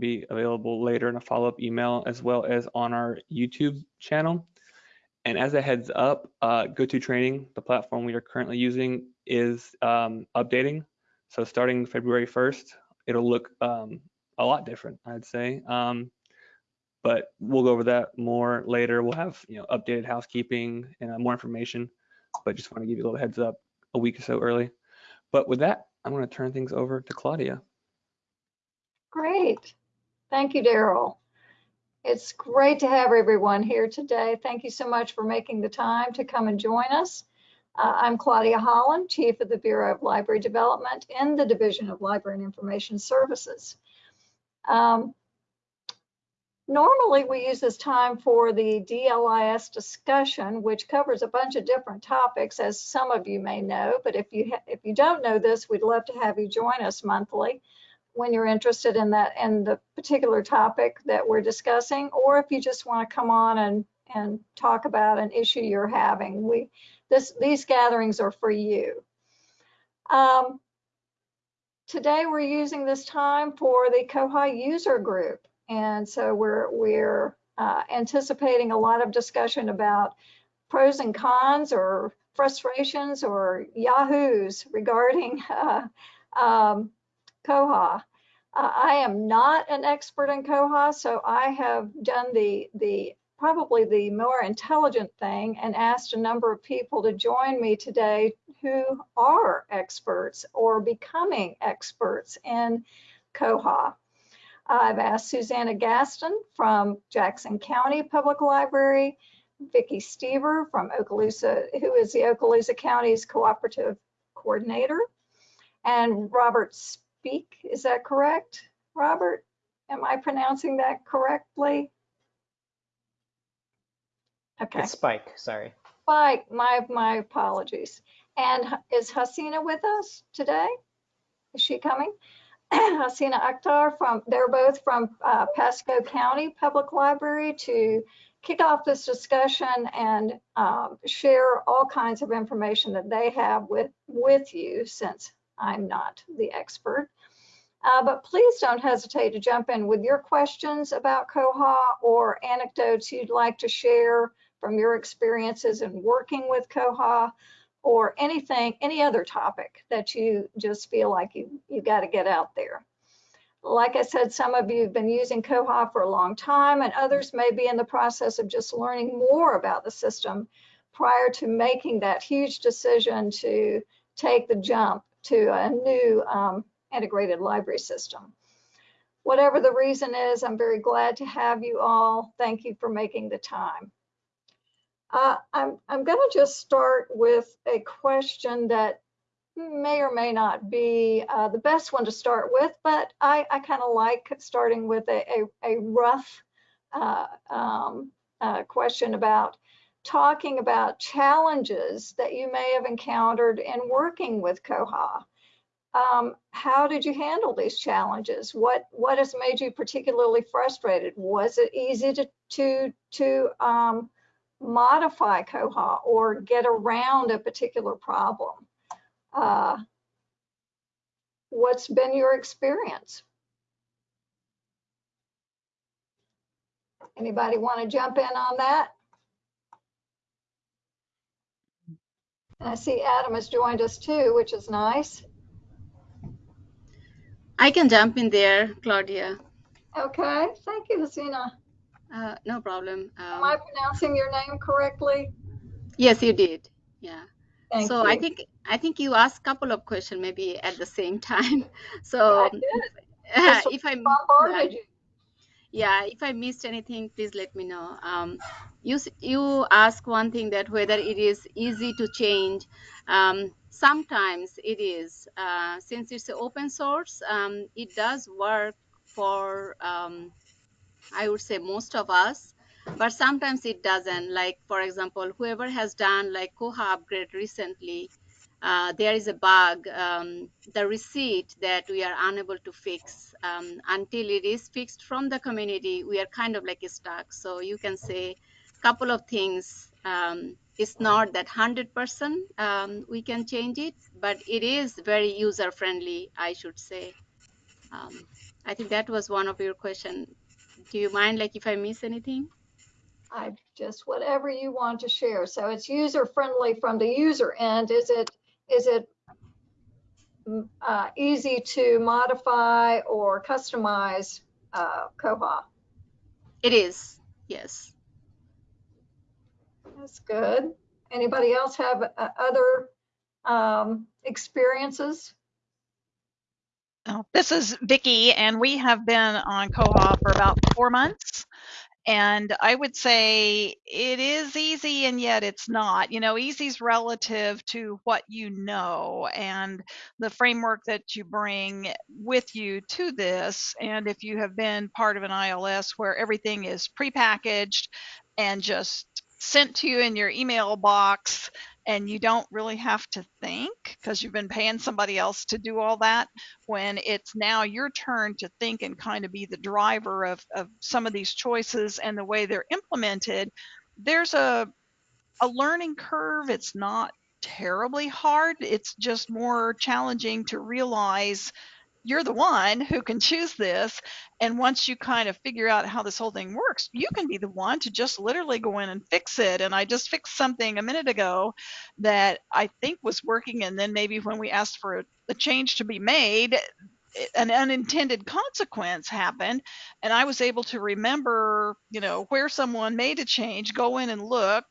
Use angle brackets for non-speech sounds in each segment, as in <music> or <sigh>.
be available later in a follow-up email as well as on our YouTube channel. And as a heads up, uh, GoToTraining, the platform we are currently using, is um, updating. So starting February 1st, it'll look um, a lot different, I'd say. Um, but we'll go over that more later. We'll have you know updated housekeeping and uh, more information. But just want to give you a little heads up a week or so early. But with that, I'm going to turn things over to Claudia. Great. Thank you, Daryl. It's great to have everyone here today. Thank you so much for making the time to come and join us. Uh, I'm Claudia Holland, Chief of the Bureau of Library Development in the Division of Library and Information Services. Um, normally, we use this time for the DLIS discussion, which covers a bunch of different topics, as some of you may know. But if you if you don't know this, we'd love to have you join us monthly when you're interested in that in the particular topic that we're discussing, or if you just want to come on and and talk about an issue you're having. We this these gatherings are for you. Um, today we're using this time for the Koha user group, and so we're we're uh, anticipating a lot of discussion about pros and cons or frustrations or yahoos regarding <laughs> uh, um, Koha. Uh, I am not an expert in Koha, so I have done the, the probably the more intelligent thing and asked a number of people to join me today who are experts or becoming experts in Koha. I've asked Susanna Gaston from Jackson County Public Library, Vicki Stever from Okaloosa, who is the Okaloosa County's cooperative coordinator, and Robert speak. Is that correct, Robert? Am I pronouncing that correctly? Okay. It's Spike, sorry. Spike, my, my apologies. And is Hasina with us today? Is she coming? <clears throat> Hasina Akhtar from, they're both from uh, Pasco County Public Library to kick off this discussion and um, share all kinds of information that they have with, with you since I'm not the expert. Uh, but please don't hesitate to jump in with your questions about Koha or anecdotes you'd like to share from your experiences in working with Koha or anything, any other topic that you just feel like you, you got to get out there. Like I said, some of you have been using Koha for a long time and others may be in the process of just learning more about the system prior to making that huge decision to take the jump to a new um, integrated library system. Whatever the reason is, I'm very glad to have you all. Thank you for making the time. Uh, I'm, I'm going to just start with a question that may or may not be uh, the best one to start with, but I, I kind of like starting with a, a, a rough uh, um, uh, question about talking about challenges that you may have encountered in working with Koha. Um, how did you handle these challenges? What what has made you particularly frustrated? Was it easy to to to um, modify Koha or get around a particular problem? Uh, what's been your experience? Anybody want to jump in on that? I see Adam has joined us too, which is nice. I can jump in there, Claudia. Okay, thank you, Hasina. Uh, no problem. Um, Am I pronouncing your name correctly? Yes, you did. Yeah. Thank so you. I think I think you asked a couple of questions maybe at the same <laughs> time. So I <laughs> if I bombarded you. Yeah, if I missed anything, please let me know. Um, you you ask one thing that whether it is easy to change. Um, sometimes it is uh, since it's open source um, it does work for um, i would say most of us but sometimes it doesn't. Like for example whoever has done like koha upgrade recently uh, there is a bug um, the receipt that we are unable to fix um, until it is fixed from the community we are kind of like stuck. So you can say a couple of things um, it's not that 100% um, we can change it, but it is very user friendly, I should say. Um, I think that was one of your question. Do you mind like if I miss anything? I just whatever you want to share. So it's user friendly from the user end. Is it is it mm, uh, easy to modify or customize uh, Koha? It is, yes. That's good. Anybody else have uh, other um, experiences? Oh, This is Vicky, and we have been on Koha for about four months. And I would say it is easy, and yet it's not. You know, easy is relative to what you know and the framework that you bring with you to this. And if you have been part of an ILS where everything is prepackaged and just sent to you in your email box, and you don't really have to think because you've been paying somebody else to do all that when it's now your turn to think and kind of be the driver of, of some of these choices and the way they're implemented there's a a learning curve. It's not terribly hard. It's just more challenging to realize you're the one who can choose this. And once you kind of figure out how this whole thing works you can be the one to just literally go in and fix it. And i just fixed something a minute ago that i think was working. And then maybe when we asked for a, a change to be made an unintended consequence happened. And i was able to remember you know where someone made a change go in and look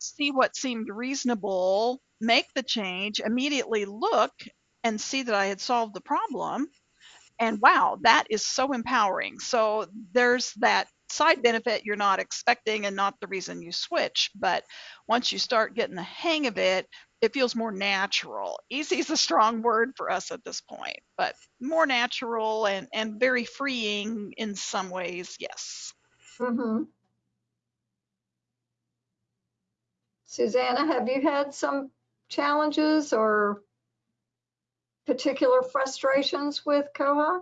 see what seemed reasonable make the change immediately look and see that i had solved the problem. And wow that is so empowering. So there's that side benefit you're not expecting and not the reason you switch. But once you start getting the hang of it it feels more natural. Easy is a strong word for us at this point but more natural and and very freeing in some ways yes. Mm-hmm. Susanna, have you had some challenges or particular frustrations with Koha?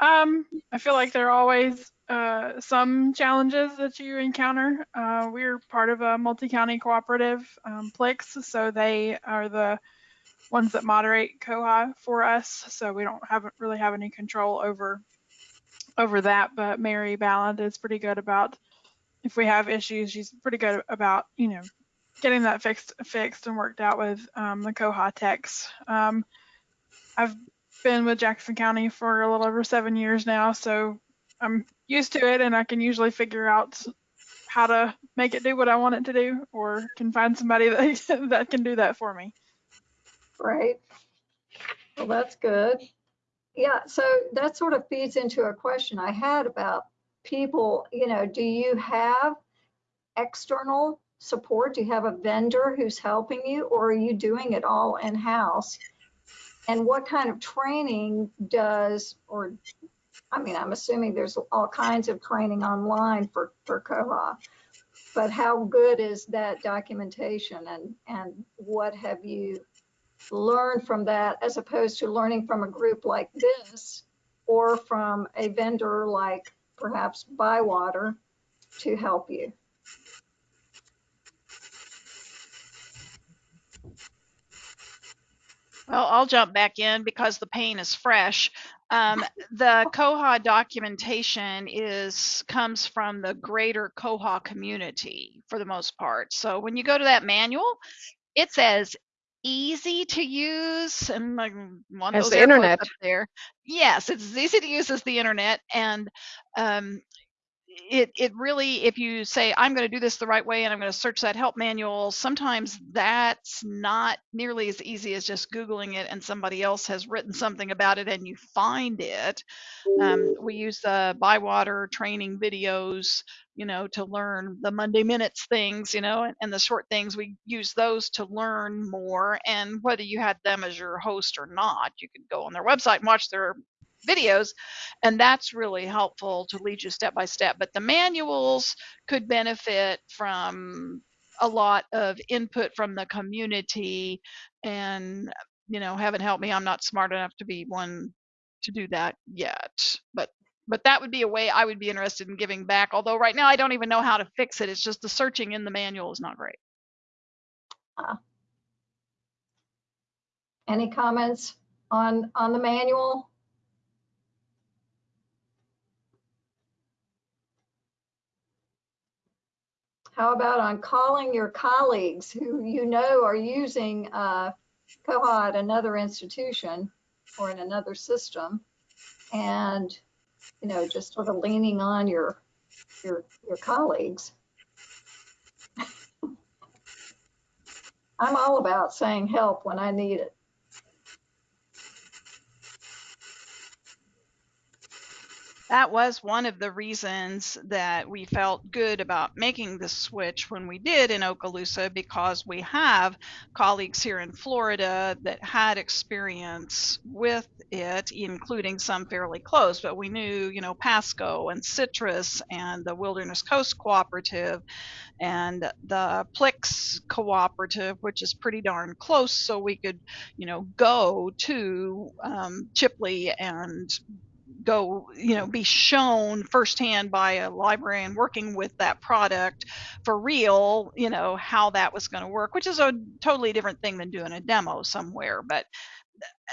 Um, I feel like there are always uh, some challenges that you encounter. Uh, we're part of a multi-county cooperative, um, Plix, so they are the ones that moderate Koha for us. So we don't have really have any control over over that. But Mary Ballard is pretty good about if we have issues. She's pretty good about you know getting that fixed fixed and worked out with um, the Koha techs. Um, I've been with Jackson County for a little over seven years now, so I'm used to it and I can usually figure out how to make it do what I want it to do or can find somebody <laughs> that, that can do that for me. Right. Well, that's good. Yeah, so that sort of feeds into a question I had about people, you know, do you have external support? Do you have a vendor who's helping you or are you doing it all in-house? And what kind of training does, or, I mean, I'm assuming there's all kinds of training online for, for Koha. But how good is that documentation and, and what have you learned from that as opposed to learning from a group like this or from a vendor like perhaps Bywater to help you? Well, I'll jump back in because the pain is fresh. Um, the Koha documentation is comes from the greater Koha community for the most part. So when you go to that manual, it says easy to use and like one of As those the internet. up there. Yes, it's as easy to use as the internet, and um, it it really if you say i'm going to do this the right way and i'm going to search that help manual sometimes that's not nearly as easy as just googling it and somebody else has written something about it and you find it. Um, we use the bywater training videos you know to learn the monday minutes things you know and, and the short things. We use those to learn more and whether you had them as your host or not you could go on their website and watch their videos and that's really helpful to lead you step by step. But the manuals could benefit from a lot of input from the community and you know heaven help me i'm not smart enough to be one to do that yet. But but that would be a way i would be interested in giving back although right now i don't even know how to fix it. It's just the searching in the manual is not great. Ah. Any comments on, on the manual? How about on calling your colleagues who you know are using uh, Koha at another institution or in another system and, you know, just sort of leaning on your, your, your colleagues. <laughs> I'm all about saying help when I need it. That was one of the reasons that we felt good about making the switch when we did in Okaloosa because we have colleagues here in Florida that had experience with it, including some fairly close, but we knew, you know, Pasco and Citrus and the Wilderness Coast Cooperative and the Plix Cooperative, which is pretty darn close, so we could, you know, go to um, Chipley and go, you know, be shown firsthand by a librarian working with that product for real, you know, how that was going to work, which is a totally different thing than doing a demo somewhere. But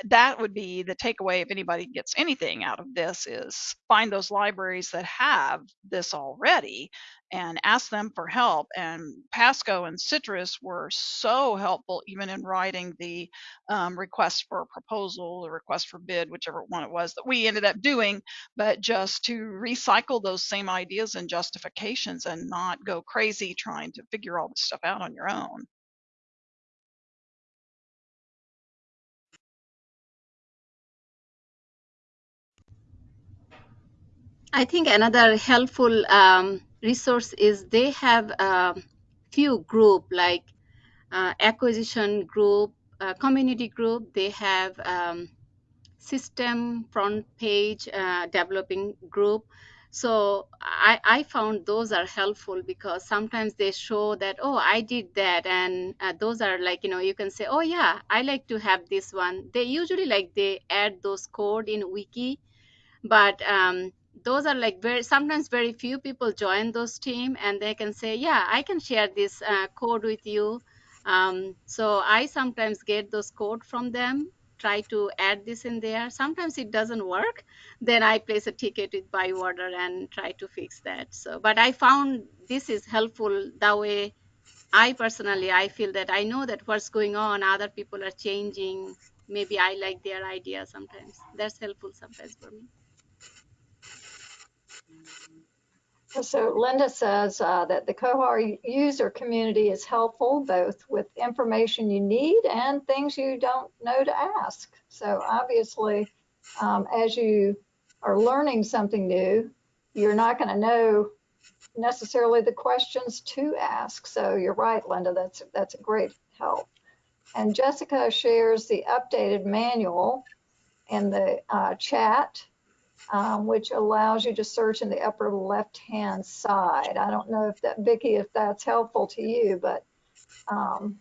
that would be the takeaway if anybody gets anything out of this is find those libraries that have this already and ask them for help. And pasco and citrus were so helpful even in writing the um, request for proposal or request for bid whichever one it was that we ended up doing but just to recycle those same ideas and justifications and not go crazy trying to figure all this stuff out on your own I think another helpful um, resource is they have a few group like uh, acquisition group, uh, community group. They have um, system front page uh, developing group. So I, I found those are helpful because sometimes they show that, oh, I did that. And uh, those are like, you know, you can say, oh, yeah, I like to have this one. They usually like they add those code in wiki, but um, those are like very sometimes very few people join those team and they can say yeah i can share this uh, code with you. Um, so i sometimes get those code from them try to add this in there. Sometimes it doesn't work then i place a ticket with Bywater and try to fix that. So but i found this is helpful that way i personally i feel that i know that what's going on other people are changing. Maybe i like their idea sometimes. That's helpful sometimes for me So Linda says uh, that the Koha user community is helpful both with information you need and things you don't know to ask. So obviously, um, as you are learning something new, you're not going to know necessarily the questions to ask. So you're right, Linda, that's, that's a great help. And Jessica shares the updated manual in the uh, chat um, which allows you to search in the upper left-hand side. I don't know if that, Vicki, if that's helpful to you, but. Um,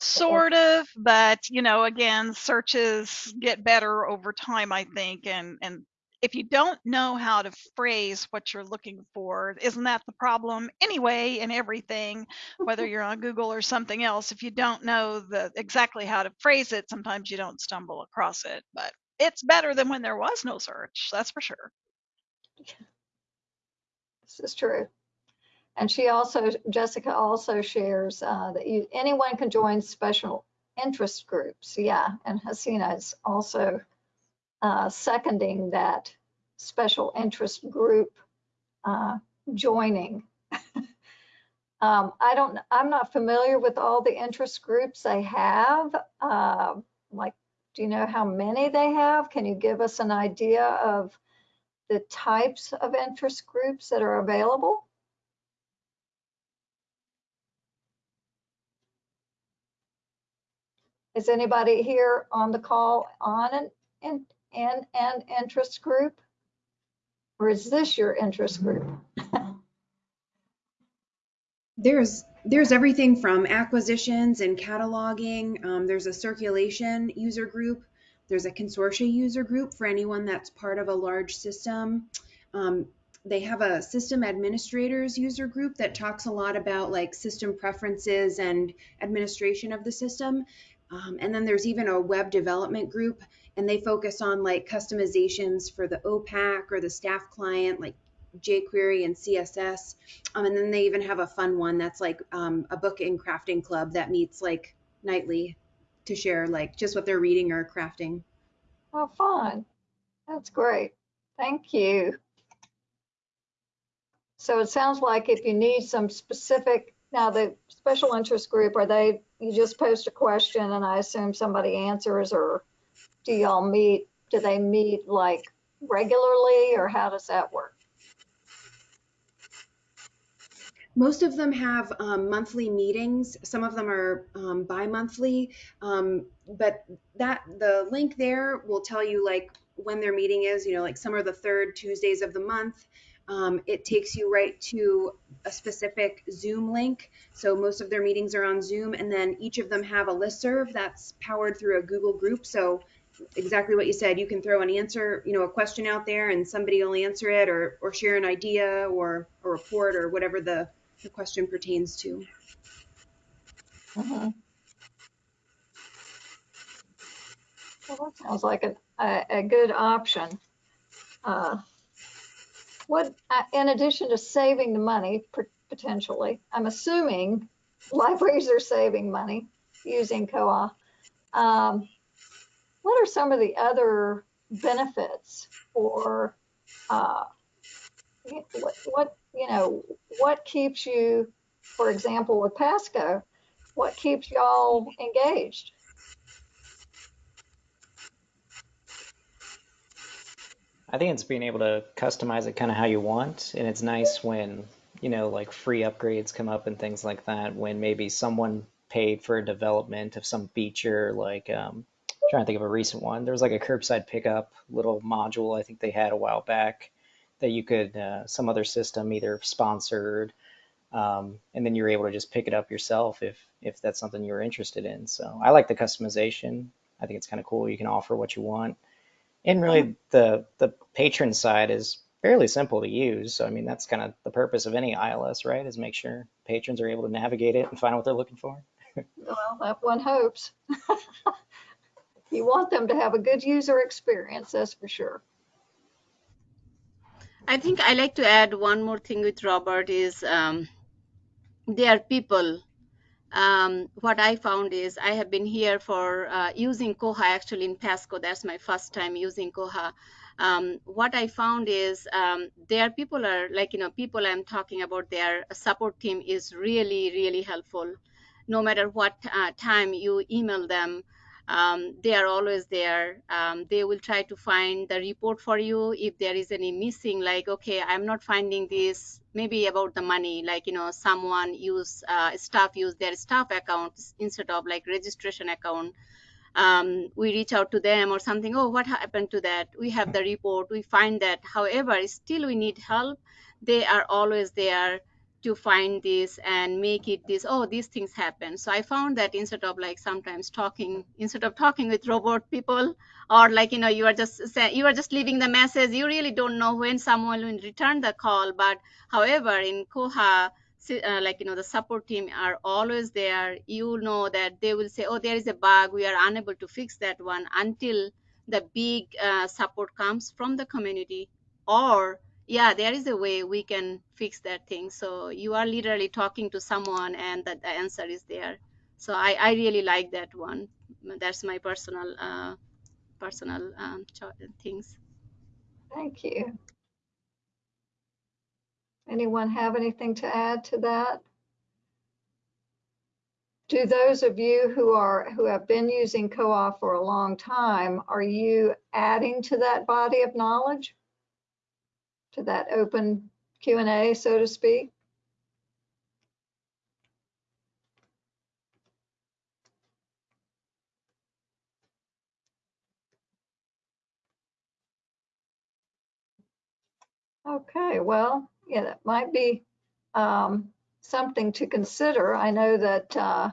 sort of, but you know, again, searches get better over time, I think, and and if you don't know how to phrase what you're looking for, isn't that the problem anyway in everything, whether you're on Google or something else? If you don't know the exactly how to phrase it, sometimes you don't stumble across it. But it's better than when there was no search. That's for sure. <laughs> This is true. And she also, Jessica also shares uh, that you, anyone can join special interest groups. Yeah, and Hasina is also uh, seconding that special interest group uh, joining. <laughs> um, I don't, I'm not familiar with all the interest groups they have, uh, like do you know how many they have? Can you give us an idea of the types of interest groups that are available? Is anybody here on the call on an, an, an, an interest group? Or is this your interest group? there's there's everything from acquisitions and cataloging. Um, there's a circulation user group. There's a consortia user group for anyone that's part of a large system. Um, they have a system administrators user group that talks a lot about like system preferences and administration of the system. Um, and then there's even a web development group and they focus on like customizations for the OPAC or the staff client, like jQuery and CSS. Um, and then they even have a fun one that's like um, a book and crafting club that meets like nightly to share like just what they're reading or crafting. Oh, fun. That's great. Thank you. So it sounds like if you need some specific, now the special interest group, are they, you just post a question and I assume somebody answers or do y'all meet, do they meet like regularly or how does that work? Most of them have um, monthly meetings. Some of them are um, bi-monthly, um, but that the link there will tell you like when their meeting is. You know, like some are the third Tuesdays of the month. Um, it takes you right to a specific Zoom link. So most of their meetings are on Zoom, and then each of them have a listserv that's powered through a Google group. So exactly what you said, you can throw an answer, you know, a question out there, and somebody will answer it, or or share an idea, or a report, or whatever the the question pertains to. Mhm. Well, that sounds like a, a, a good option. Uh, What, uh, in addition to saving the money potentially, I'm assuming libraries are saving money using Koha. Um, What are some of the other benefits for, uh, what, what, you know, what keeps you, for example, with Pasco, what keeps y'all engaged? I think it's being able to customize it kind of how you want. And it's nice when, you know, like free upgrades come up and things like that, when maybe someone paid for a development of some feature, like, um, trying to think of a recent one. There was like a curbside pickup little module I think they had a while back that you could, uh, some other system either sponsored, um, and then you're able to just pick it up yourself if if that's something you're interested in. So I like the customization. I think it's kind of cool. You can offer what you want. And really, the the patron side is fairly simple to use. So I mean, that's kind of the purpose of any ILS, right? Is make sure patrons are able to navigate it and find what they're looking for. <laughs> Well, that one hopes. <laughs> You want them to have a good user experience, that's for sure. I think I like to add one more thing with Robert is um, are people. Um, what I found is I have been here for uh, using Koha actually in Pasco. That's my first time using Koha. Um, what I found is um, there people are like you know people I'm talking about. Their support team is really really helpful. No matter what uh, time you email them, um, they are always there. Um, they will try to find the report for you if there is any missing, like, okay, I'm not finding this, maybe about the money, like, you know, someone use, uh, staff use their staff accounts instead of like registration account. Um, we reach out to them or something, oh, what happened to that? We have the report, we find that. However, still we need help. They are always there to find this and make it this oh these things happen. So i found that instead of like sometimes talking instead of talking with robot people or like you know you are just you are just leaving the message you really don't know when someone will return the call. But however in koha uh, like you know the support team are always there. You know that they will say oh there is a bug. We are unable to fix that one until the big uh, support comes from the community or yeah there is a way we can fix that thing so you are literally talking to someone and that the answer is there so i i really like that one that's my personal uh personal um things Thank you. Anyone have anything to add to that? Do those of you who are, who have been using Koha for a long time, are you adding to that body of knowledge? To that open Q and A, so to speak? Okay, well, yeah, that might be um, something to consider. I know that uh,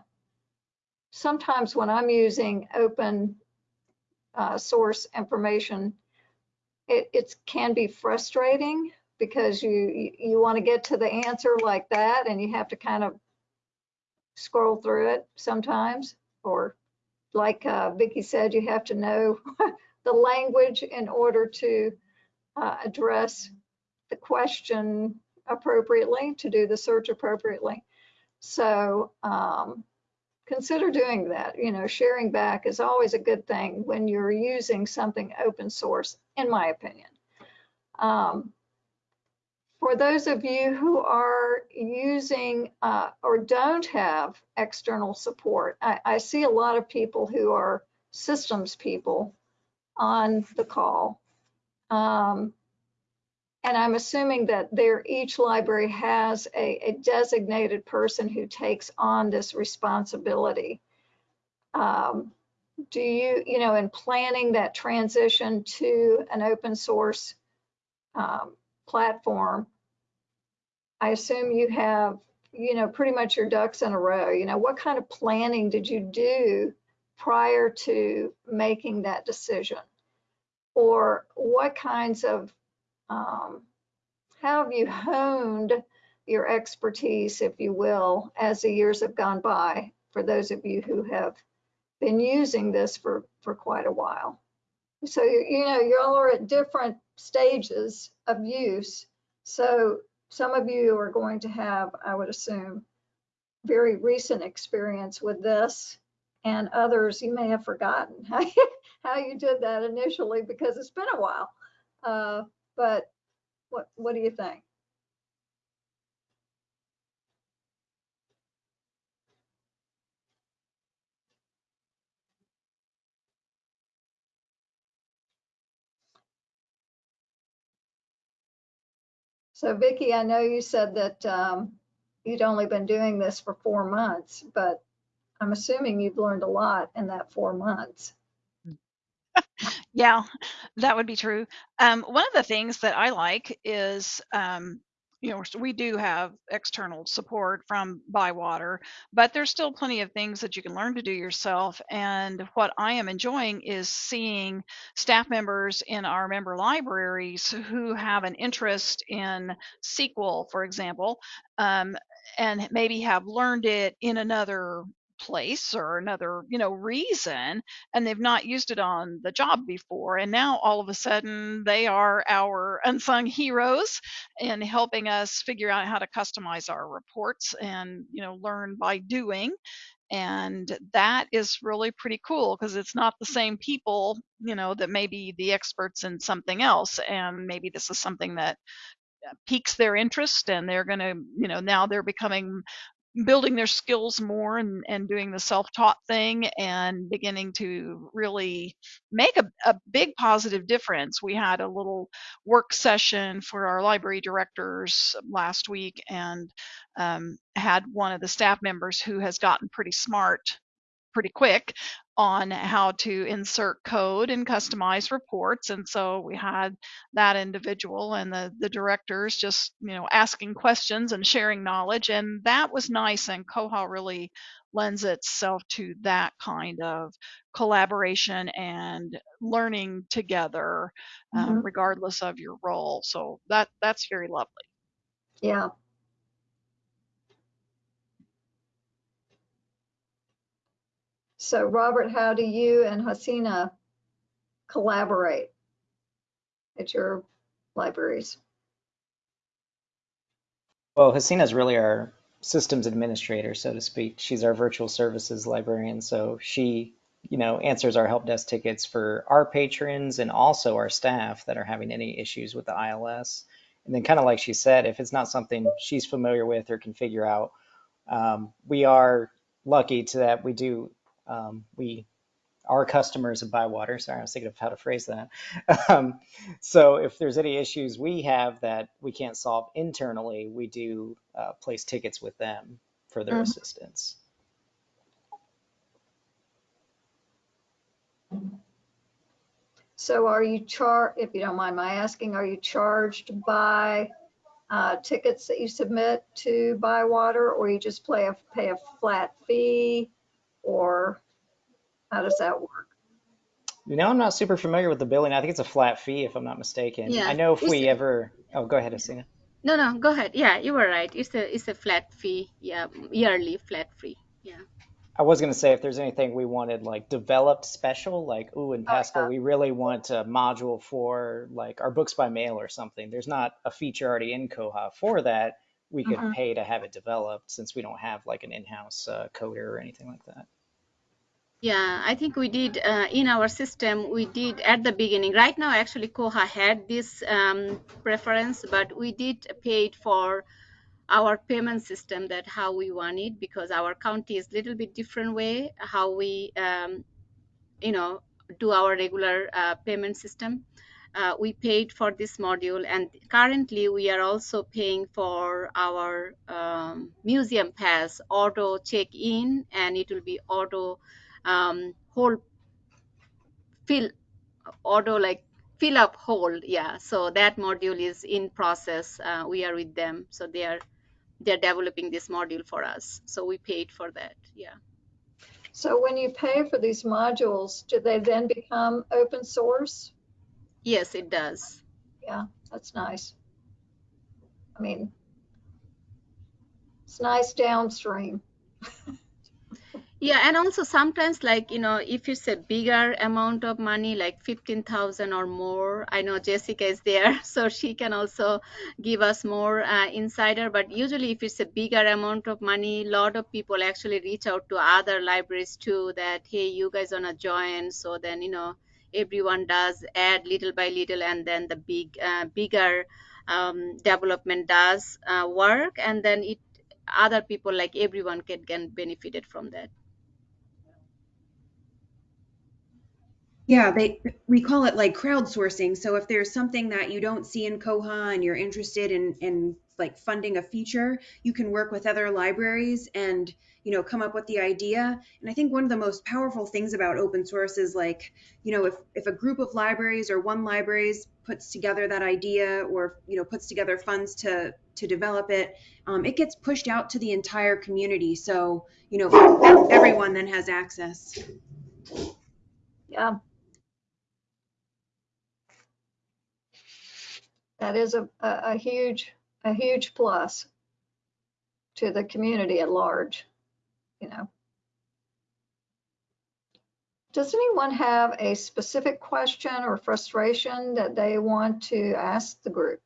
sometimes when I'm using open uh, source information, it can be frustrating because you you, you want to get to the answer like that, and you have to kind of scroll through it sometimes, or like uh, Vicki said, you have to know <laughs> the language in order to uh, address the question appropriately, to do the search appropriately. So um, consider doing that. You know, sharing back is always a good thing when you're using something open source, in my opinion. Um, for those of you who are using uh, or don't have external support, I, I see a lot of people who are systems people on the call. Um, and I'm assuming that there each library has a, a, designated person who takes on this responsibility. Um, do you, you know, in planning that transition to an open source um, platform, I assume you have, you know, pretty much your ducks in a row. You know, what kind of planning did you do prior to making that decision? Or what kinds of, um, how have you honed your expertise, if you will, as the years have gone by, for those of you who have been using this for, for quite a while? So, you know, you all are at different stages of use. So some of you are going to have, I would assume, very recent experience with this and others you may have forgotten <laughs> how you, how you did that initially because it's been a while. Uh, but what, what do you think? So Vicki, I know you said that um, you'd only been doing this for four months, but I'm assuming you've learned a lot in that four months. Yeah, that would be true. Um, one of the things that I like is um, you know, we do have external support from Bywater, but there's still plenty of things that you can learn to do yourself. And what I am enjoying is seeing staff members in our member libraries who have an interest in SQL, for example, um, and maybe have learned it in another place or another you know reason and they've not used it on the job before and now all of a sudden they are our unsung heroes in helping us figure out how to customize our reports and you know learn by doing and that is really pretty cool because it's not the same people you know that may be the experts in something else and maybe this is something that uh, piques their interest and they're going to you know now they're becoming building their skills more and, and doing the self-taught thing and beginning to really make a, a big positive difference. We had a little work session for our library directors last week and um, had one of the staff members who has gotten pretty smart pretty quick on how to insert code and customize reports. And so we had that individual and the, the directors just, you know, asking questions and sharing knowledge. And that was nice. And Koha really lends itself to that kind of collaboration and learning together, um, mm-hmm. regardless of your role. So that that's very lovely. Yeah, So Robert, how do you and Hasina collaborate at your libraries? Well, Hasina is really our systems administrator, so to speak. She's our virtual services librarian, so she, you know, answers our help desk tickets for our patrons and also our staff that are having any issues with the ILS. And then, kind of like she said, if it's not something she's familiar with or can figure out, um, we are lucky to that we do um, we our customers of Bywater. Sorry, I was thinking of how to phrase that. <laughs> Um, so if there's any issues we have that we can't solve internally, we do uh, place tickets with them for their mm-hmm. assistance. So are you charged, if you don't mind my asking, are you charged by uh, tickets that you submit to Bywater or you just play a, pay a flat fee? Or how does that work? You know, I'm not super familiar with the billing. I think it's a flat fee, if I'm not mistaken. Yeah. I know if we ever. Oh, go ahead, Hasina. No, no, go ahead. Yeah, you were right. It's a it's a flat fee. Yeah, yearly flat fee. Yeah. I was gonna say if there's anything we wanted like developed special, like ooh in Oh, Pasco yeah. we really want a module for like our books by mail or something. There's not a feature already in Koha for that. We could Mhm. pay to have it developed since we don't have like an in-house uh, coder or anything like that. Yeah, I think we did uh, in our system. We did at the beginning. Right now, actually, Koha had this um, preference, but we did paid for our payment system that how we want it because our county is a little bit different way how we um, you know do our regular uh, payment system. Uh, we paid for this module, and currently we are also paying for our um, museum pass auto check in, and it will be auto um, hold fill auto like fill up hold yeah so that module is in process uh, we are with them so they are they're developing this module for us so we paid for that yeah So when you pay for these modules, do they then become open source? yes it does Yeah, that's nice. I mean, it's nice downstream. <laughs> yeah and also sometimes like you know if it's a bigger amount of money like 15000 or more i know jessica is there <laughs> so she can also give us more uh, insider but usually if it's a bigger amount of money a lot of people actually reach out to other libraries too that hey you guys wanna join? So then you know everyone does add little by little and then the big uh, bigger um, development does uh, work and then it other people like everyone can get benefited from that Yeah, they we call it like crowdsourcing. So if there's something that you don't see in Koha and you're interested in in like funding a feature, you can work with other libraries and you know come up with the idea. And I think one of the most powerful things about open source is like, you know, if if a group of libraries or one libraries puts together that idea or you know puts together funds to to develop it, um, it gets pushed out to the entire community. So you know everyone then has access. Yeah. That is a, a, huge, a huge plus to the community at large, you know. Does anyone have a specific question or frustration that they want to ask the group?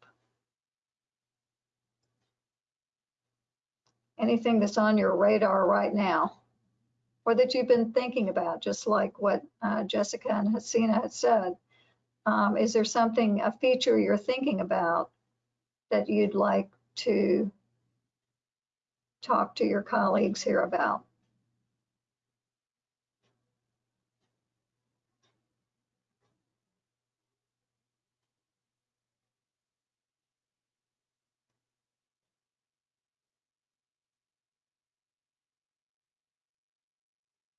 Anything that's on your radar right now? Or that you've been thinking about, just like what uh, Jessica and Hasina had said? Um, is there something, a feature you're thinking about that you'd like to talk to your colleagues here about?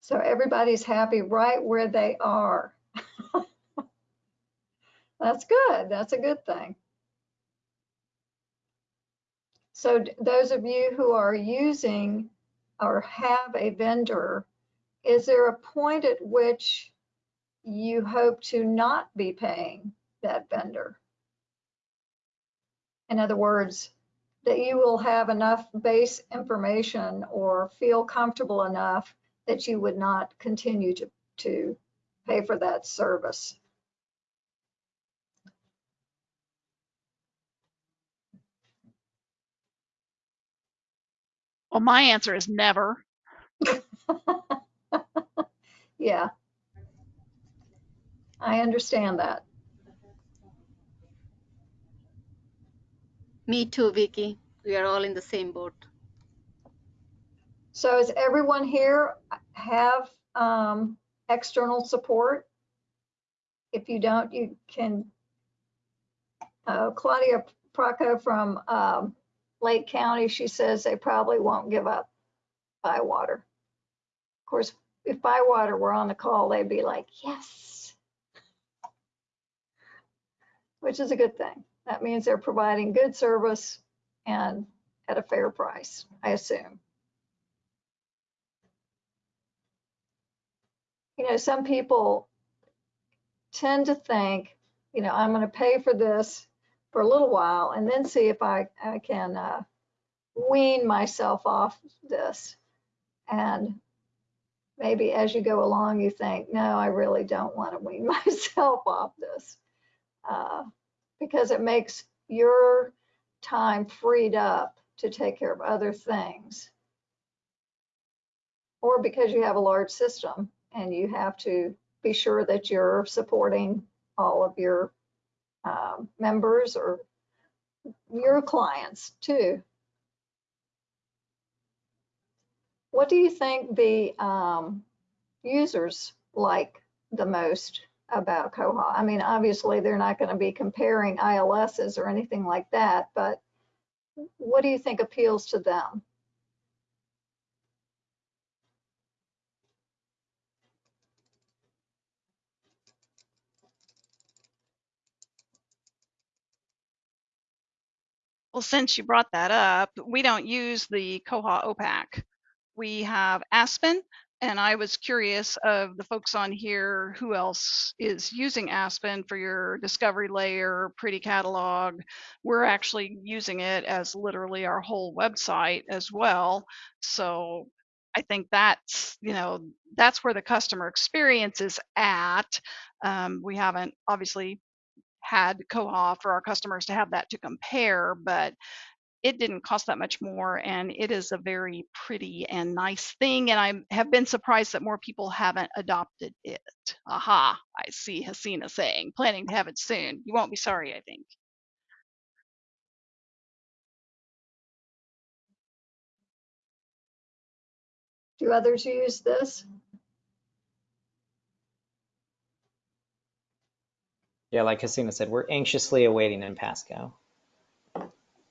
So everybody's happy right where they are. That's good. That's a good thing. So those of you who are using or have a vendor, is there a point at which you hope to not be paying that vendor? In other words, that you will have enough base information or feel comfortable enough that you would not continue to, to pay for that service. Well, my answer is never. <laughs> Yeah. I understand that. Me too, Vicky. We are all in the same boat. So does everyone here have um, external support? If you don't, you can, uh, Claudia Praco from um, Lake County, she says they probably won't give up Bywater. Of course, if Bywater were on the call, they'd be like, yes. Which is a good thing. That means they're providing good service and at a fair price, I assume. you know, some people tend to think, you know, I'm going to pay for this for a little while and then see if I, I can uh, wean myself off this. And maybe as you go along, you think, no, I really don't want to wean <laughs> myself off this. Uh, because it makes your time freed up to take care of other things. Or because you have a large system and you have to be sure that you're supporting all of your um, members or your clients too. What do you think the um, users like the most about Koha? I mean, obviously they're not going to be comparing ILSs or anything like that, but what do you think appeals to them? Well, since you brought that up, we don't use the Koha OPAC. We have Aspen, and I was curious of the folks on here who else is using Aspen for your discovery layer, pretty catalog. We're actually using it as literally our whole website as well. So I think that's, you know, that's where the customer experience is at. Um, we haven't obviously had Koha for our customers to have that to compare, but it didn't cost that much more and it is a very pretty and nice thing and i have been surprised that more people haven't adopted it. Aha i see hasina saying planning to have it soon. You won't be sorry i think. Do others use this? Yeah, like Hasina said, we're anxiously awaiting in Pasco.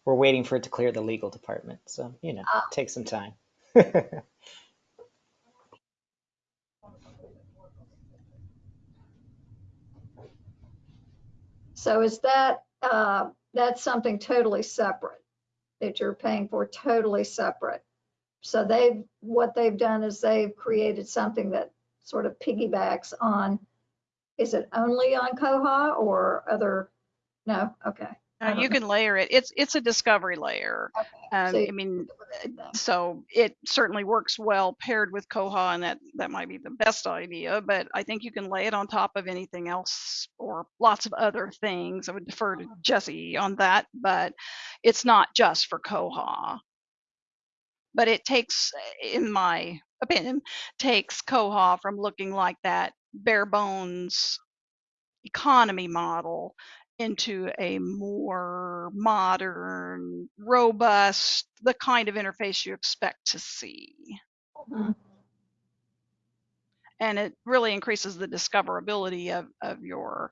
We're waiting for it to clear the legal department, so you know, Ah. take some time. <laughs> So is that, uh, that's something totally separate that you're paying for totally separate? So they've, what they've done is they've created something that sort of piggybacks on, is it only on Koha or other? No, okay. Uh, you can layer it it's it's a discovery layer Okay. um, So i mean so it certainly works well paired with koha and that that might be the best idea but i think you can lay it on top of anything else or lots of other things i would defer to jesse on that but it's not just for koha but it takes in my opinion takes koha from looking like that bare bones economy model into a more modern robust the kind of interface you expect to see Mhm. and it really increases the discoverability of, of your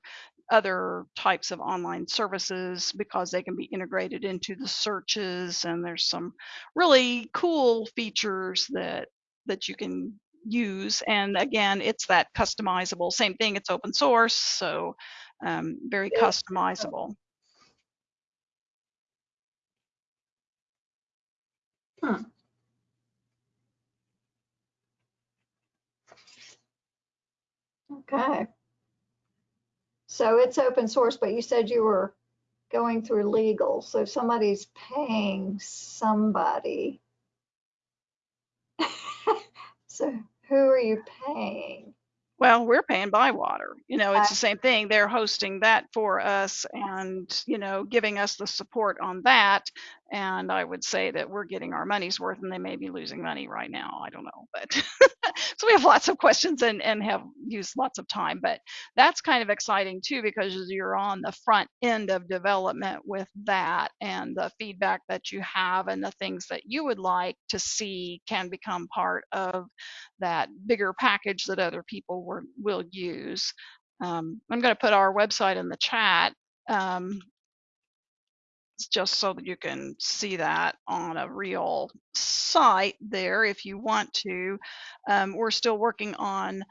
other types of online services because they can be integrated into the searches and there's some really cool features that that you can use and again it's that customizable same thing it's open source so um, very customizable Okay. So it's open source, but you said you were going through legal. So somebody's paying somebody. So who are you paying? Well, we're paying Bywater. You know, it's Uh, the same thing. They're hosting that for us and, you know, giving us the support on that. And I would say that we're getting our money's worth and they may be losing money right now. I don't know. But <laughs> so we have lots of questions and, and have used lots of time. But that's kind of exciting too because you're on the front end of development with that and the feedback that you have and the things that you would like to see can become part of that bigger package that other people were, will use. Um, I'm going to put our website in the chat um, just so that you can see that on a real site there if you want to. Um, we're still working on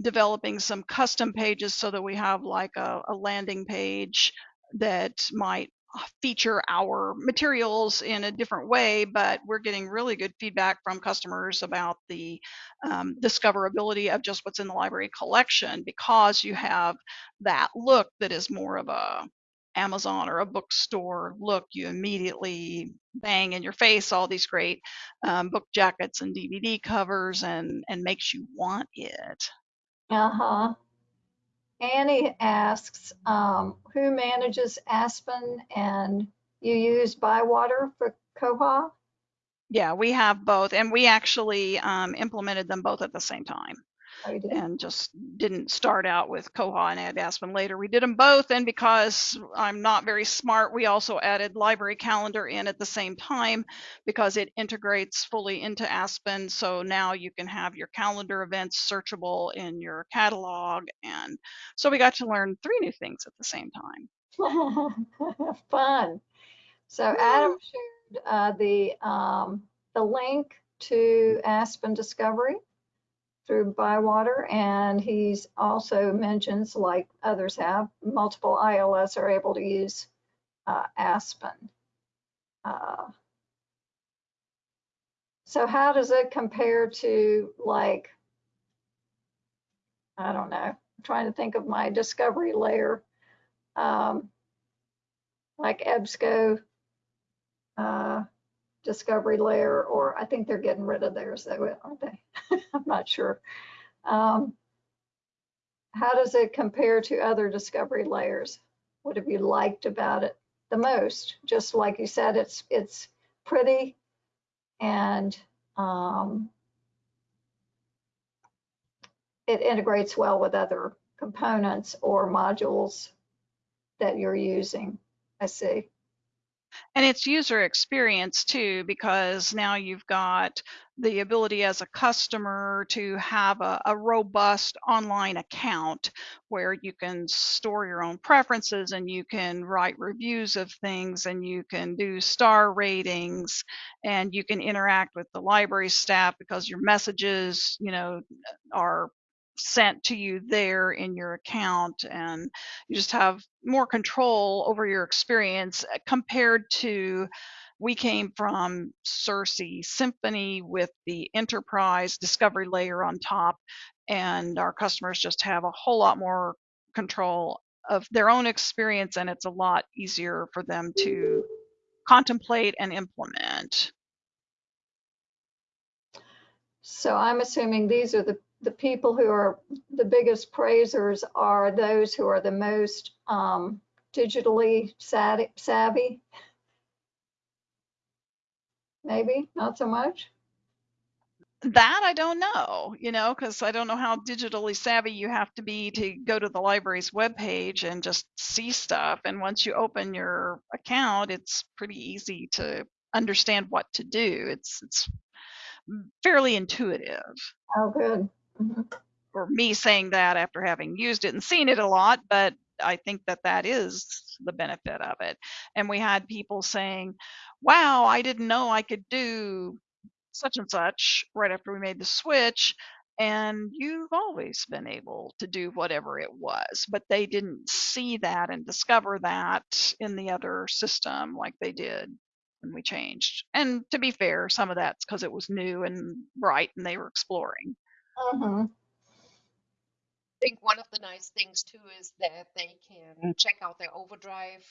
developing some custom pages so that we have like a, a landing page that might feature our materials in a different way, but we're getting really good feedback from customers about the um, discoverability of just what's in the library collection because you have that look that is more of a Amazon or a bookstore look, you immediately bang in your face all these great um, book jackets and DVD covers and, and makes you want it. Uh-huh. Annie asks, um, who manages Aspen and you use Bywater for Koha? Yeah, we have both, and we actually um, implemented them both at the same time. And just didn't start out with Koha and add Aspen later. We did them both, and because I'm not very smart, we also added Library Calendar in at the same time because it integrates fully into Aspen. So now you can have your calendar events searchable in your catalog, and so we got to learn three new things at the same time. <laughs> Fun. So Adam shared uh, the um, the link to Aspen Discovery through Bywater, and he's also mentions, like others have, multiple ILS are able to use uh, Aspen. Uh, so how does it compare to like, I don't know, I'm trying to think of my discovery layer, um, like EBSCO uh, discovery layer, or I think they're getting rid of theirs, though, aren't they? <laughs> I'm not sure. Um, how does it compare to other discovery layers? What have you liked about it the most? Just like you said, it's it's pretty and um, it integrates well with other components or modules that you're using. I see. And it's user experience too, because now you've got the ability as a customer to have a, a, robust online account where you can store your own preferences and you can write reviews of things and you can do star ratings and you can interact with the library staff because your messages, you know, are sent to you there in your account and you just have more control over your experience uh, compared to we came from Sirsi Symphony with the enterprise discovery layer on top and our customers just have a whole lot more control of their own experience and it's a lot easier for them to contemplate and implement. So I'm assuming these are the the people who are the biggest praisers are those who are the most um, digitally savvy. Maybe not so much. That I don't know, you know, because I don't know how digitally savvy you have to be to go to the library's webpage and just see stuff. And once you open your account, it's pretty easy to understand what to do. It's it's fairly intuitive. Oh, good. Mm-hmm. Or me saying that after having used it and seen it a lot, but I think that that is the benefit of it. And we had people saying, wow, I didn't know I could do such and such right after we made the switch. And you've always been able to do whatever it was, but they didn't see that and discover that in the other system like they did when we changed. And to be fair, some of that's because it was new and bright and they were exploring. Mm-hmm. I think one of the nice things too is that they can check out their overdrive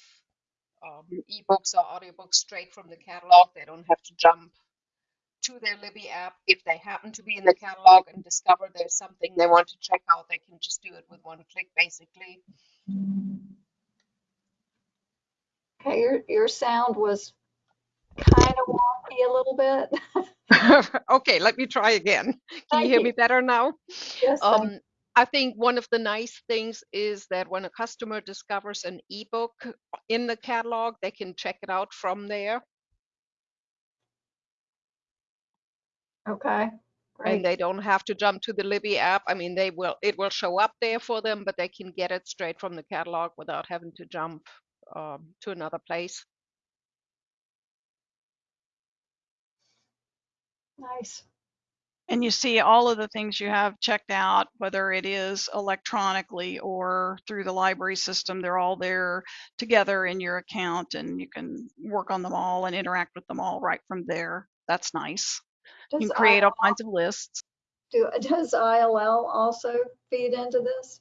um, ebooks or audiobooks straight from the catalog. They don't have to jump to their Libby app. If they happen to be in the catalog and discover there's something they want to check out, they can just do it with one click basically. Okay, your, your sound was kind of wonky a little bit. <laughs> <laughs> okay, let me try again. Can you hear me better now? Yes, Um, I think one of the nice things is that when a customer discovers an ebook in the catalog, they can check it out from there Okay, great. and they don't have to jump to the Libby app. I mean, they will, it will show up there for them, but they can get it straight from the catalog without having to jump um, to another place. Nice. And you see all of the things you have checked out, whether it is electronically or through the library system, they're all there together in your account and you can work on them all and interact with them all right from there. That's nice. You can create all kinds of lists. do, does ILL also feed into this?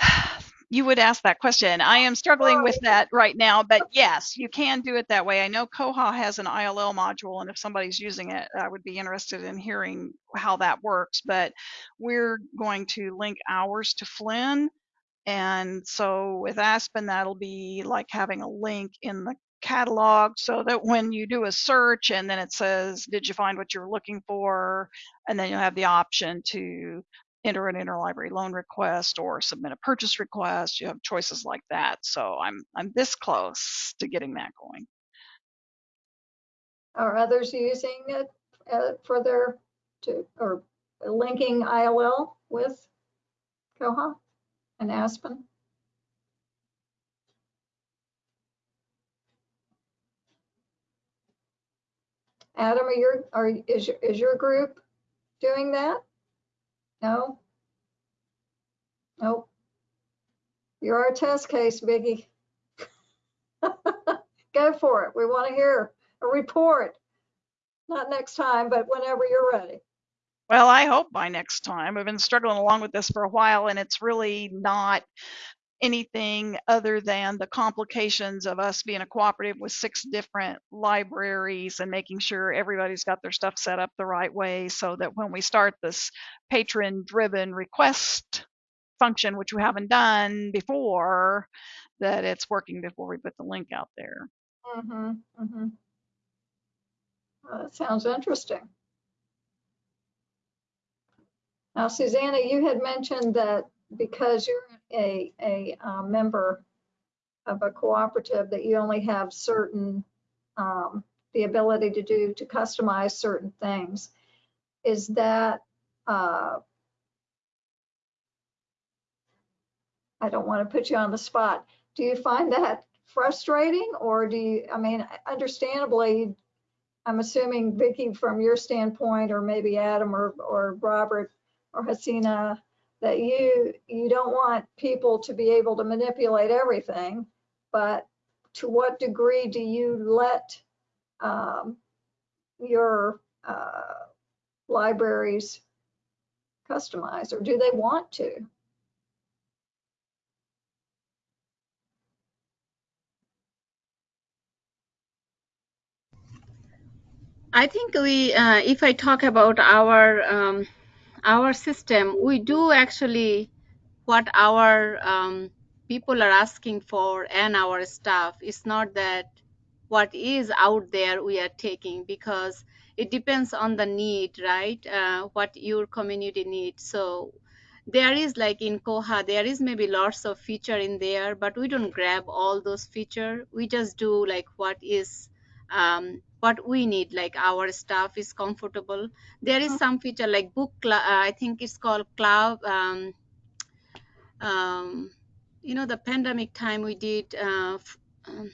<sighs> <sighs> you would ask that question. I am struggling with that right now, but <laughs> yes, you can do it that way. I know Koha has an ILL module, and if somebody's using it, I would be interested in hearing how that works. But we're going to link ours to Flynn. And so with Aspen, that'll be like having a link in the catalog so that when you do a search and then it says, Did you find what you're looking for? And then you'll have the option to enter an interlibrary loan request or submit a purchase request. You have choices like that. So I'm I'm this close to getting that going. Are others using it uh, for their, to, or linking ILL with Koha and Aspen? Adam, are your, are, is your, is your group doing that? No? Nope. You're our test case, Vicki. <laughs> Go for it. We want to hear a report. Not next time, but whenever you're ready. Well, I hope by next time. I've been struggling along with this for a while, and it's really not anything other than the complications of us being a cooperative with six different libraries and making sure everybody's got their stuff set up the right way so that when we start this patron driven request function, which we haven't done before, that it's working before we put the link out there. Mm-hmm, mm-hmm. Well, that sounds interesting. Now, Susanna, you had mentioned that because you're a, a uh, member of a cooperative, that you only have certain, um, the ability to do, to customize certain things. Is that, uh, I don't want to put you on the spot. Do you find that frustrating or do you, I mean, understandably, I'm assuming Vicky, from your standpoint, or maybe Adam or, or Robert or Hasina, that you, you don't want people to be able to manipulate everything, but to what degree do you let um, your uh, libraries customize or do they want to? I think we, uh, if I talk about our um, our system, we do actually what our um, people are asking for and our staff. It's not that what is out there we are taking because it depends on the need, right? Uh, what your community needs. So there is like in Koha, there is maybe lots of feature in there, but we don't grab all those feature. We just do like what is um, what we need like our staff is comfortable. There is some feature like book cl- uh, i think it's called cloud um, um, you know the pandemic time we did uh, f- um,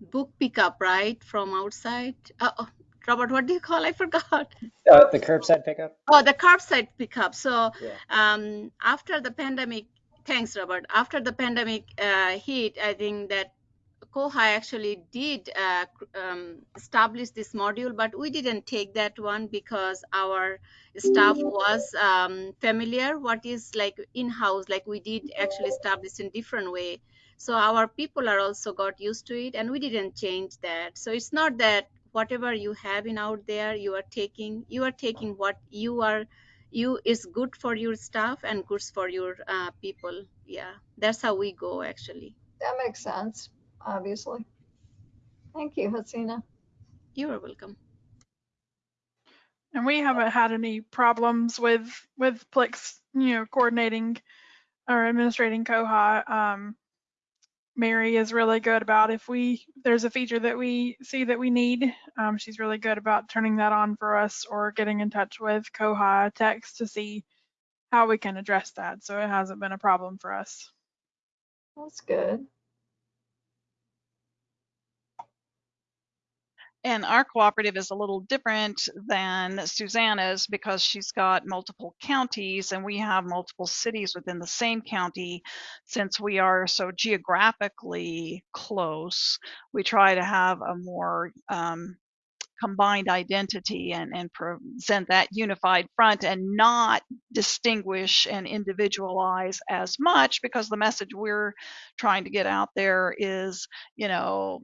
book pickup right from outside. Uh, oh, robert what do you call? I forgot. <laughs> Uh, the curbside pickup. oh the curbside pickup. So Yeah. um, after the pandemic thanks robert. After the pandemic uh, hit i think that koha actually did uh, um, establish this module but we didn't take that one because our staff was um, familiar what is like in-house like we did actually establish in different way. So our people are also got used to it and we didn't change that. So it's not that whatever you have in out there you are taking you are taking what you are you is good for your staff and good for your uh, people. Yeah that's how we go actually. That makes sense, obviously. Thank you, Hasina. you are welcome And we haven't had any problems with with Plix, you know, coordinating or administrating Koha. Um, Mary is really good about if we there's a feature that we see that we need. Um, she's really good about turning that on for us or getting in touch with Koha Text to see how we can address that. So it hasn't been a problem for us. That's good. And our cooperative is a little different than Susanna's because she's got multiple counties and we have multiple cities within the same county. Since we are so geographically close, we try to have a more um, combined identity and, and present that unified front and not distinguish and individualize as much because the message we're trying to get out there is, you know,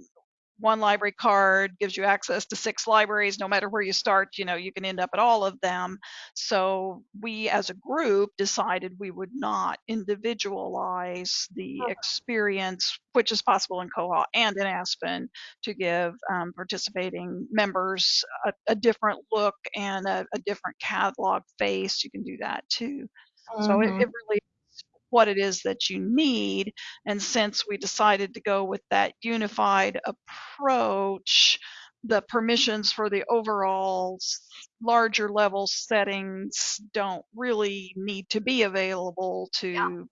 one library card gives you access to six libraries no matter where you start you know you can end up at all of them. So we as a group decided we would not individualize the experience which is possible in Koha and in aspen to give um, participating members a, a, different look and a, a, different catalog face. You can do that too. Mm-hmm. so it, it really what it is that you need. And since we decided to go with that unified approach, the permissions for the overall larger level settings don't really need to be available to yeah.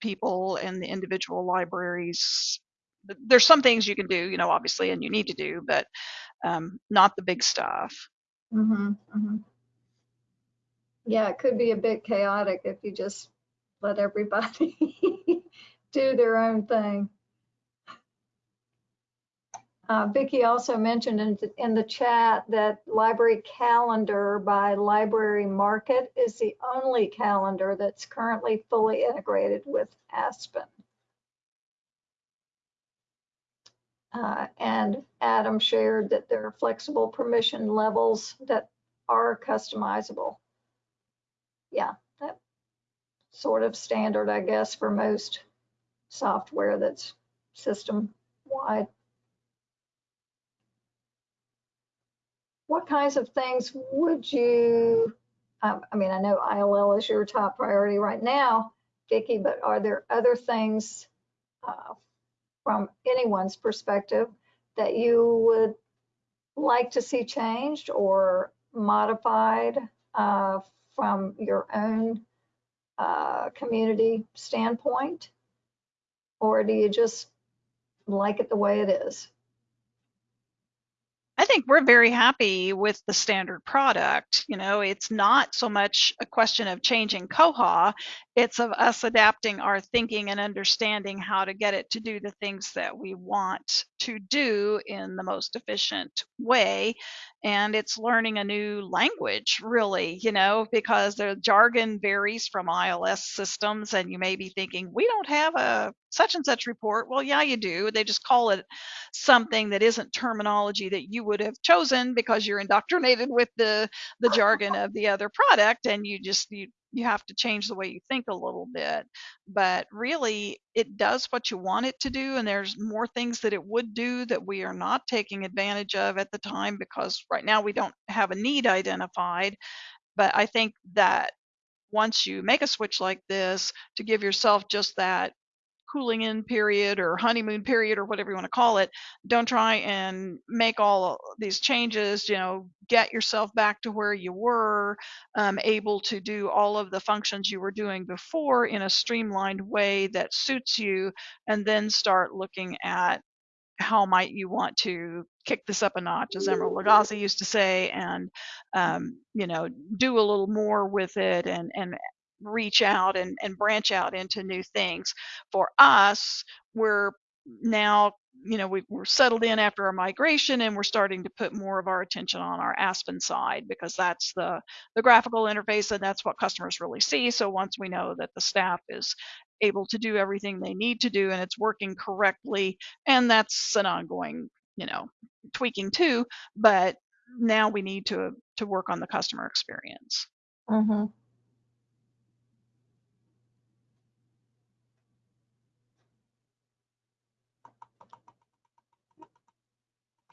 people in the individual libraries. There's some things you can do, you know, obviously, and you need to do, but um, not the big stuff. Mm-hmm, mm-hmm. Yeah, it could be a bit chaotic if you just let everybody <laughs> do their own thing. Uh, Vicki also mentioned in, in the chat that library calendar by Library Market is the only calendar that's currently fully integrated with Aspen. Uh, and Adam shared that there are flexible permission levels that are customizable. Yeah, sort of standard, I guess, for most software that's system wide. What kinds of things would you, um, I mean, I know ILL is your top priority right now, Vicki, but are there other things uh, from anyone's perspective that you would like to see changed or modified uh, from your own uh, community standpoint? Or do you just like it the way it is? I think we're very happy with the standard product. You know, it's not so much a question of changing Koha, it's of us adapting our thinking and understanding how to get it to do the things that we want to do in the most efficient way. And it's learning a new language, really, you know, because the jargon varies from ILS systems, and you may be thinking, we don't have a such and such report. Well, yeah, you do. They just call it something that isn't terminology that you would have chosen because you're indoctrinated with the the jargon of the other product, and you just you you have to change the way you think a little bit. But really, it does what you want it to do, and there's more things that it would do that we are not taking advantage of at the time because right now we don't have a need identified. But I think that once you make a switch like this, to give yourself just that cooling in period or honeymoon period or whatever you want to call it don't try and make all these changes you know get yourself back to where you were um, able to do all of the functions you were doing before in a streamlined way that suits you and then start looking at how might you want to kick this up a notch, as Emeril Lagasse used to say, and um, you know, do a little more with it and and reach out and, and branch out into new things. For us, we're now you know we, are settled in after our migration and we're starting to put more of our attention on our aspen side because that's the the graphical interface and that's what customers really see so once we know that the staff is able to do everything they need to do and it's working correctly and that's an ongoing you know tweaking too but now we need to to work on the customer experience mm-hmm.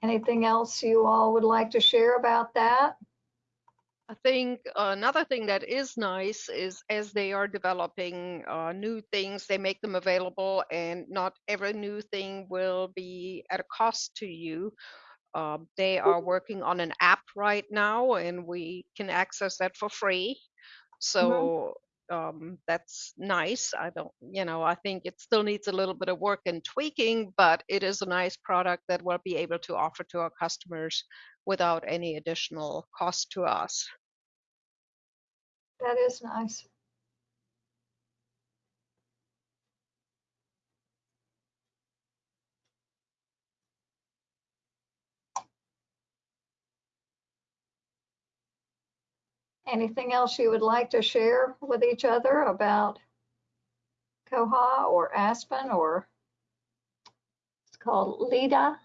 Anything else you all would like to share about that? I think another thing that is nice is as they are developing uh, new things, they make them available, and not every new thing will be at a cost to you. Um, they are working on an app right now, and we can access that for free. Mm-hmm. So um, that's nice. I don't, you know, I think it still needs a little bit of work and tweaking, but it is a nice product that we'll be able to offer to our customers without any additional cost to us. That is nice. Anything else you would like to share with each other about Koha or Aspen or it's called LIDA?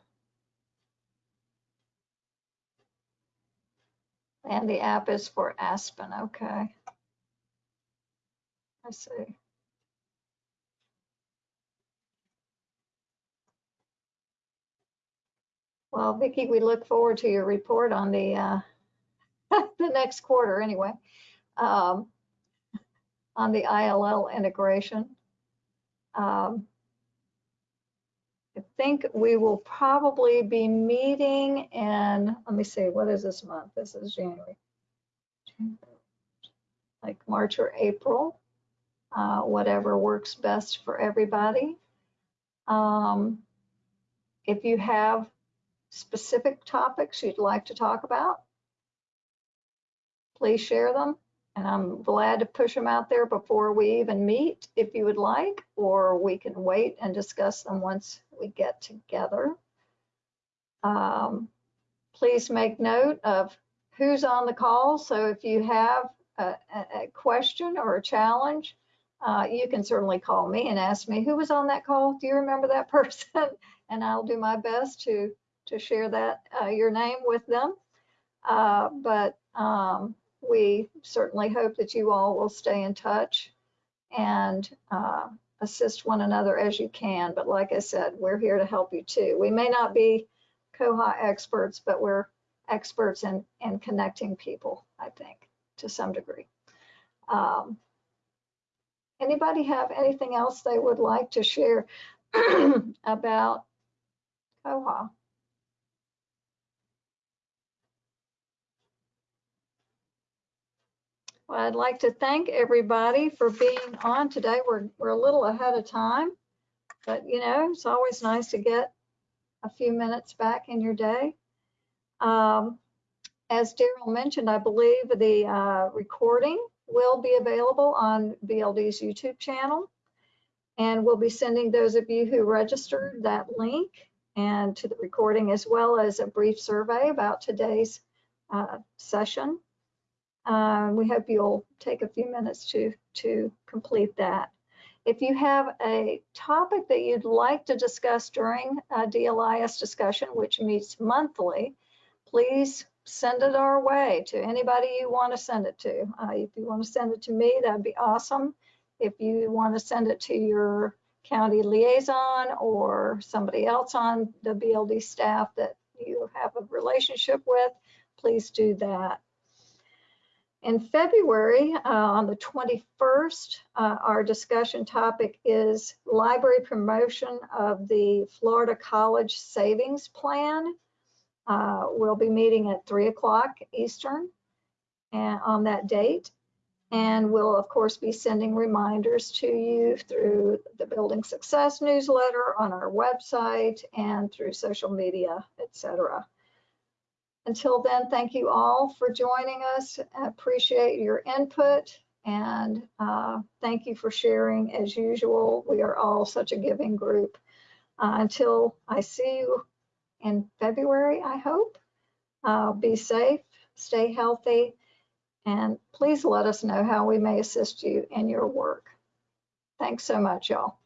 And the app is for Aspen, okay. I see. Well, Vicki, we look forward to your report on the, uh, <laughs> the next quarter anyway, um, on the ILL integration. Um, I think we will probably be meeting in, let me see, what is this month? This is January. Like March or April, uh, whatever works best for everybody. Um, if you have specific topics you'd like to talk about, please share them. And I'm glad to push them out there before we even meet if you would like, or we can wait and discuss them once we get together. Um, please make note of who's on the call. So if you have a, a, question or a challenge, uh, you can certainly call me and ask me who was on that call. Do you remember that <laughs> person? and I'll do my best to to share that uh, your name with them. Uh, but um, we certainly hope that you all will stay in touch and uh, assist one another as you can. But like I said, we're here to help you too. We may not be Koha experts, but we're experts in, in connecting people, I think, to some degree. Um, anybody have anything else they would like to share <clears throat> about Koha? Well, I'd like to thank everybody for being on today. We're, we're a little ahead of time, but you know, it's always nice to get a few minutes back in your day. Um, as Daryl mentioned, I believe the uh, recording will be available on BLD's YouTube channel. And we'll be sending those of you who registered that link and to the recording as well as a brief survey about today's uh, session. Uh, we hope you'll take a few minutes to, to complete that. If you have a topic that you'd like to discuss during a DLIS discussion, which meets monthly, please send it our way to anybody you want to send it to. Uh, if you want to send it to me, that'd be awesome. If you want to send it to your county liaison or somebody else on the BLD staff that you have a relationship with, please do that. In February, uh, on the 21st, uh, our discussion topic is library promotion of the Florida College Savings Plan. Uh, we'll be meeting at 3 o'clock Eastern and on that date. And we'll, of course, be sending reminders to you through the Building Success newsletter on our website and through social media, etc. Until then, thank you all for joining us. I appreciate your input and uh, thank you for sharing as usual. We are all such a giving group. Uh, until I see you in February, I hope. Uh, be safe, stay healthy, and please let us know how we may assist you in your work. Thanks so much, y'all.